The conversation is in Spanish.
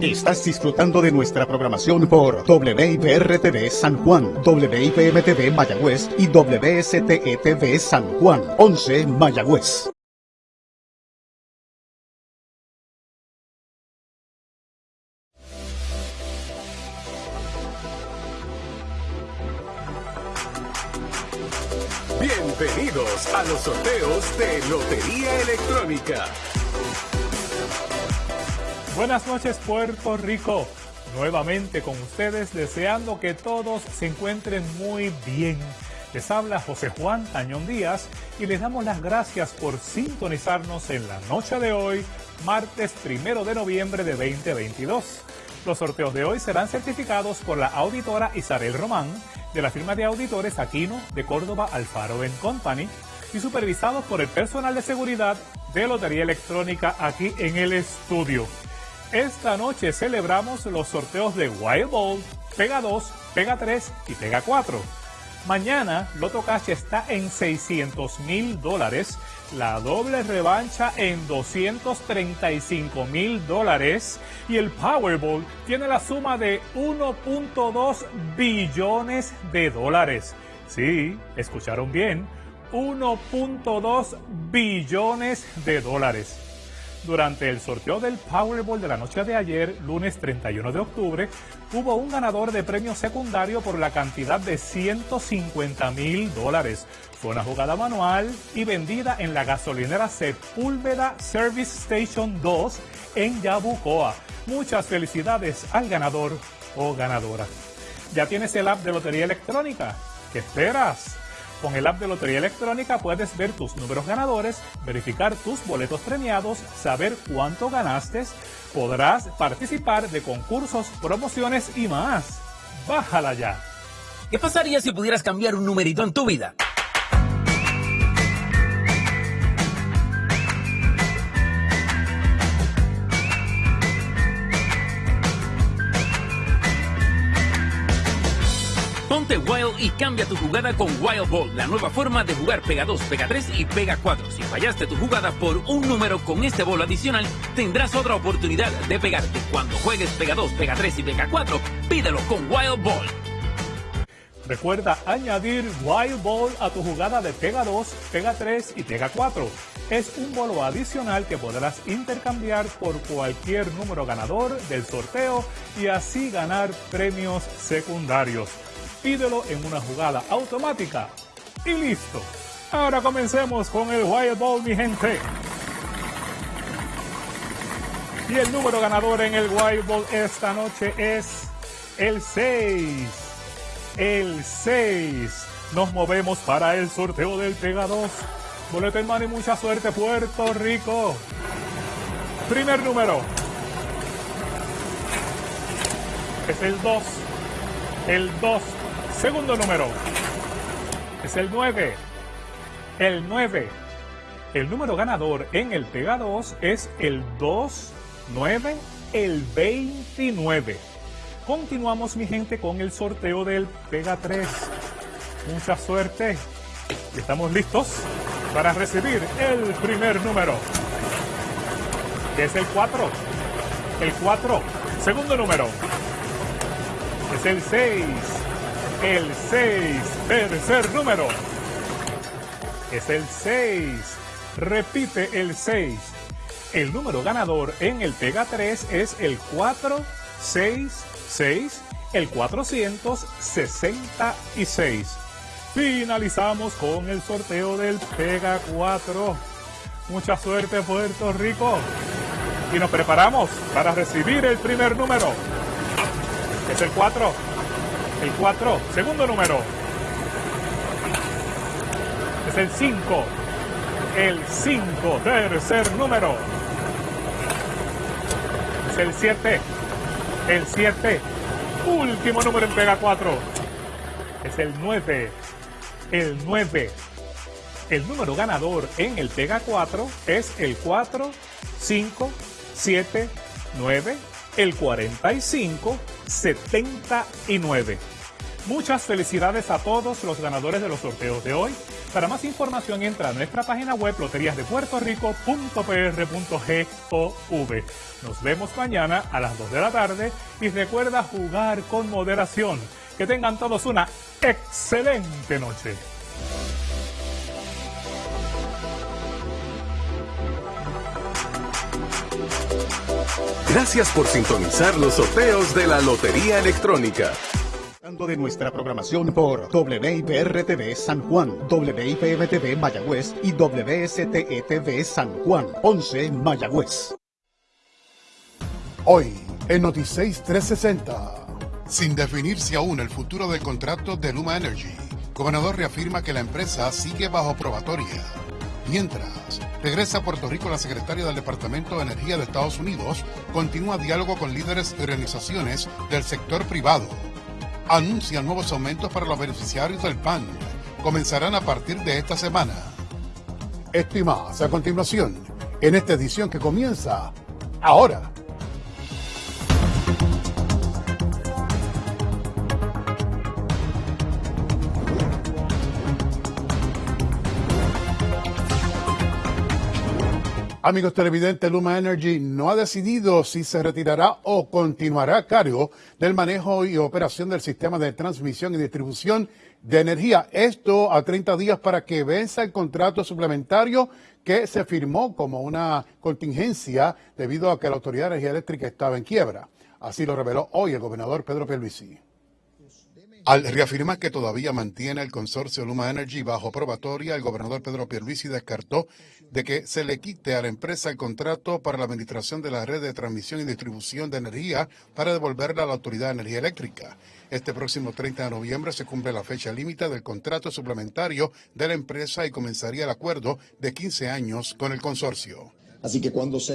Estás disfrutando de nuestra programación por WIPR-TV San Juan, WIPM-TV Mayagüez y WSTE-TV San Juan, 11 Mayagüez. Bienvenidos a los sorteos de Lotería Electrónica. Buenas noches Puerto Rico, nuevamente con ustedes deseando que todos se encuentren muy bien. Les habla José Juan Tañón Díaz y les damos las gracias por sintonizarnos en la noche de hoy, martes primero de noviembre de 2022. Los sorteos de hoy serán certificados por la auditora Isabel Román de la firma de auditores Aquino de Córdoba Alfaro Company y supervisados por el personal de seguridad de Lotería Electrónica aquí en el estudio. Esta noche celebramos los sorteos de Wild Ball, Pega 2, Pega 3 y Pega 4. Mañana Loto Cash está en 600 mil dólares, la doble revancha en 235 mil dólares y el Powerball tiene la suma de 1.2 billones de dólares. Sí, escucharon bien, 1.2 billones de dólares. Durante el sorteo del Powerball de la noche de ayer, lunes 31 de octubre, hubo un ganador de premio secundario por la cantidad de 150 mil dólares. Fue una jugada manual y vendida en la gasolinera Sepúlveda Service Station 2 en Yabucoa. Muchas felicidades al ganador o ganadora. ¿Ya tienes el app de Lotería Electrónica? ¿Qué esperas? Con el app de Lotería Electrónica puedes ver tus números ganadores, verificar tus boletos premiados, saber cuánto ganaste, podrás participar de concursos, promociones y más. Bájala ya. ¿Qué pasaría si pudieras cambiar un numerito en tu vida? Ponte Wild y cambia tu jugada con Wild Ball, la nueva forma de jugar Pega 2, Pega 3 y Pega 4. Si fallaste tu jugada por un número con este bolo adicional, tendrás otra oportunidad de pegarte. Cuando juegues Pega 2, Pega 3 y Pega 4, pídelo con Wild Ball. Recuerda añadir Wild Ball a tu jugada de Pega 2, Pega 3 y Pega 4. Es un bolo adicional que podrás intercambiar por cualquier número ganador del sorteo y así ganar premios secundarios pídelo en una jugada automática y listo. Ahora comencemos con el Wild Ball, mi gente. Y el número ganador en el Wild Ball esta noche es el 6. El 6. Nos movemos para el sorteo del Pega 2. Boleto en mano y mucha suerte, Puerto Rico. Primer número. Es el 2. El 2 Segundo número es el 9. El 9. El número ganador en el Pega 2 es el 2, 9, el 29. Continuamos, mi gente, con el sorteo del Pega 3. Mucha suerte. Estamos listos para recibir el primer número. es el 4. El 4. Segundo número. Es el 6 el 6. Tercer número. Es el 6. Repite el 6. El número ganador en el Pega 3 es el 466, el 466. Finalizamos con el sorteo del Pega 4. Mucha suerte Puerto Rico. Y nos preparamos para recibir el primer número. Es el 4. El 4, segundo número. Es el 5. El 5, tercer número. Es el 7. El 7. Último número en Pega 4. Es el 9. El 9. El número ganador en el Pega 4 es el 4, 5, 7, 9, el 45 79. Muchas felicidades a todos los ganadores de los sorteos de hoy. Para más información entra a nuestra página web loteriasdepuertorico.pr.gov. Nos vemos mañana a las 2 de la tarde y recuerda jugar con moderación. Que tengan todos una excelente noche. Gracias por sintonizar los sorteos de la Lotería Electrónica. de nuestra programación por WIPR-TV San Juan, WIPM-TV Mayagüez y WSTETV San Juan, 11 Mayagüez. Hoy, en Noticias 360. Sin definirse aún el futuro del contrato de Luma Energy, gobernador reafirma que la empresa sigue bajo probatoria. Mientras, regresa a Puerto Rico la secretaria del Departamento de Energía de Estados Unidos, continúa diálogo con líderes y organizaciones del sector privado. Anuncian nuevos aumentos para los beneficiarios del PAN. Comenzarán a partir de esta semana. Esto y más a continuación, en esta edición que comienza ahora. Amigos televidentes, Luma Energy no ha decidido si se retirará o continuará a cargo del manejo y operación del sistema de transmisión y distribución de energía. Esto a 30 días para que venza el contrato suplementario que se firmó como una contingencia debido a que la Autoridad de Energía Eléctrica estaba en quiebra. Así lo reveló hoy el gobernador Pedro Pierluisi. Al reafirmar que todavía mantiene el consorcio Luma Energy bajo probatoria, el gobernador Pedro Pierluisi descartó de que se le quite a la empresa el contrato para la administración de la red de transmisión y distribución de energía para devolverla a la Autoridad de Energía Eléctrica. Este próximo 30 de noviembre se cumple la fecha límite del contrato suplementario de la empresa y comenzaría el acuerdo de 15 años con el consorcio. Así que cuando se